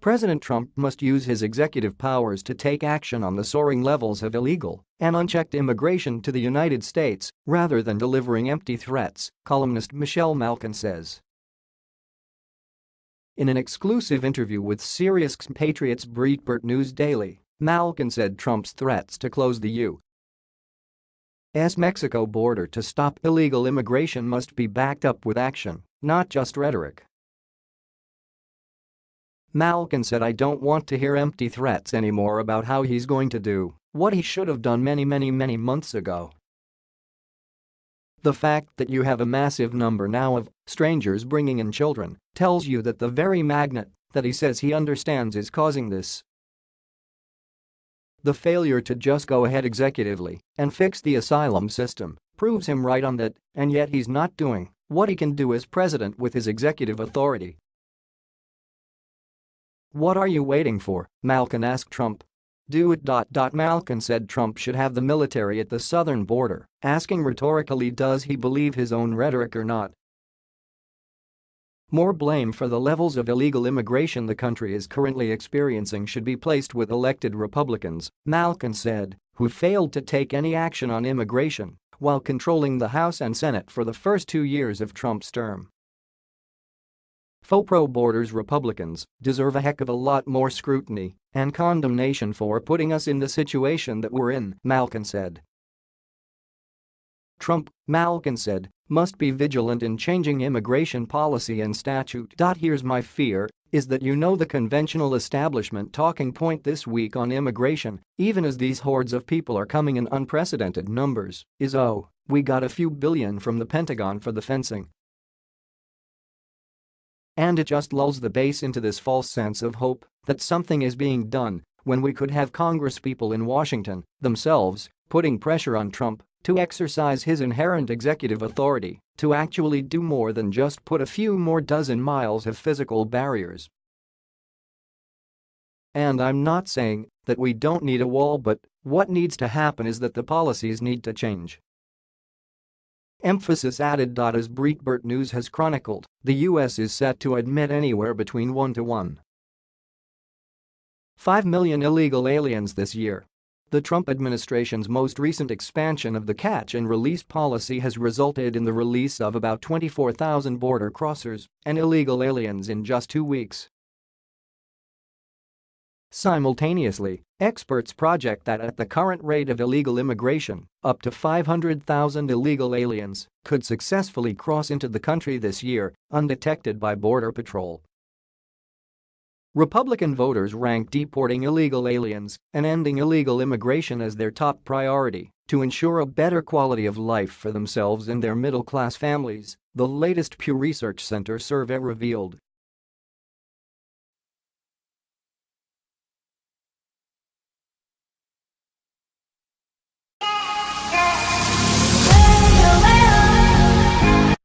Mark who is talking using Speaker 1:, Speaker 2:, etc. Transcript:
Speaker 1: President Trump must use his executive powers to take action on the soaring levels of illegal and unchecked immigration to the United States rather than delivering empty threats, columnist Michelle Malkin says. In an exclusive interview with Sirius Patriots Breitbart News Daily, Malkin said Trump's threats to close the U.S. Mexico border to stop illegal immigration must be backed up with action, not just rhetoric. Malkin said I don't want to hear empty threats anymore about how he's going to do what he should have done many many many months ago. The fact that you have a massive number now of strangers bringing in children tells you that the very magnet that he says he understands is causing this. The failure to just go ahead executively and fix the asylum system proves him right on that, and yet he's not doing what he can do as president with his executive authority. What are you waiting for? Malkin asked Trump do it. Malkin said Trump should have the military at the southern border, asking rhetorically does he believe his own rhetoric or not. More blame for the levels of illegal immigration the country is currently experiencing should be placed with elected Republicans, Malkin said, who failed to take any action on immigration while controlling the House and Senate for the first two years of Trump's term. Faux pro-borders Republicans deserve a heck of a lot more scrutiny and condemnation for putting us in the situation that we're in, Malkin said. Trump, Malkin said, must be vigilant in changing immigration policy and statute. Here's my fear is that you know the conventional establishment talking point this week on immigration, even as these hordes of people are coming in unprecedented numbers, is oh, we got a few billion from the Pentagon for the fencing, and it just lulls the base into this false sense of hope that something is being done when we could have congresspeople in Washington themselves putting pressure on Trump to exercise his inherent executive authority to actually do more than just put a few more dozen miles of physical barriers. And I'm not saying that we don't need a wall but what needs to happen is that the policies need to change. Emphasis added. As Breitbart News has chronicled, the U.S. is set to admit anywhere between 1 to 1. 5 million illegal aliens this year. The Trump administration's most recent expansion of the catch and release policy has resulted in the release of about 24,000 border crossers and illegal aliens in just two weeks. Simultaneously, experts project that at the current rate of illegal immigration, up to 500,000 illegal aliens could successfully cross into the country this year undetected by Border Patrol. Republican voters rank deporting illegal aliens and ending illegal immigration as their top priority to ensure a better quality of life for themselves and their middle-class families, the latest Pew Research Center survey revealed.